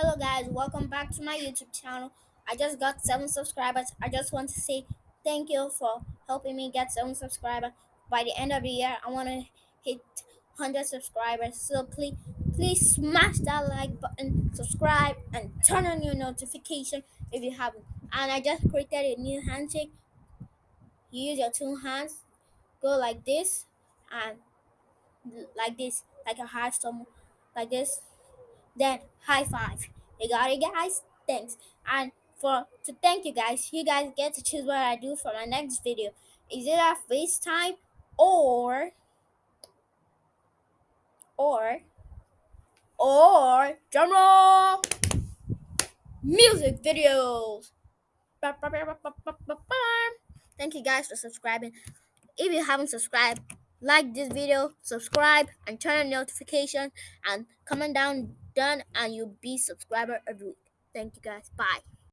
Hello guys, welcome back to my YouTube channel. I just got 7 subscribers. I just want to say thank you for helping me get 7 subscribers. By the end of the year, I want to hit 100 subscribers. So please please smash that like button, subscribe and turn on your notification if you haven't. And I just created a new handshake. You use your two hands, go like this and like this, like a high like this then high five. You got it, guys. Thanks. And for to thank you guys, you guys get to choose what I do for my next video. Is it a FaceTime or or or drumroll music videos? Thank you guys for subscribing. If you haven't subscribed, like this video, subscribe, and turn on notification, and comment down done, and you'll be subscriber every week. Thank you guys. Bye.